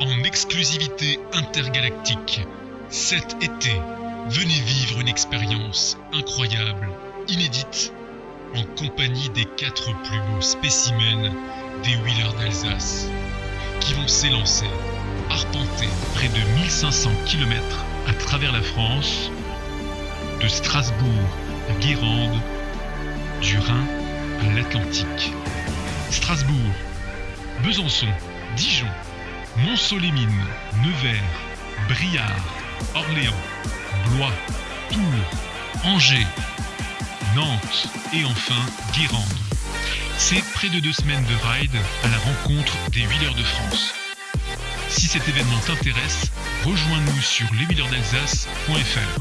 en exclusivité intergalactique. Cet été, venez vivre une expérience incroyable, inédite, en compagnie des quatre plus beaux spécimens des Wheelers d'Alsace, qui vont s'élancer, arpenter près de 1500 km à travers la France, de Strasbourg à Guérande, du Rhin à l'Atlantique. Strasbourg, Besançon, Dijon, Mont-Solémine, Nevers, Briard, Orléans, Blois, Tours, Angers, Nantes et enfin Guérande. C'est près de deux semaines de ride à la rencontre des Wheelers de France. Si cet événement t'intéresse, rejoins-nous sur leswheelersdalsace.fr.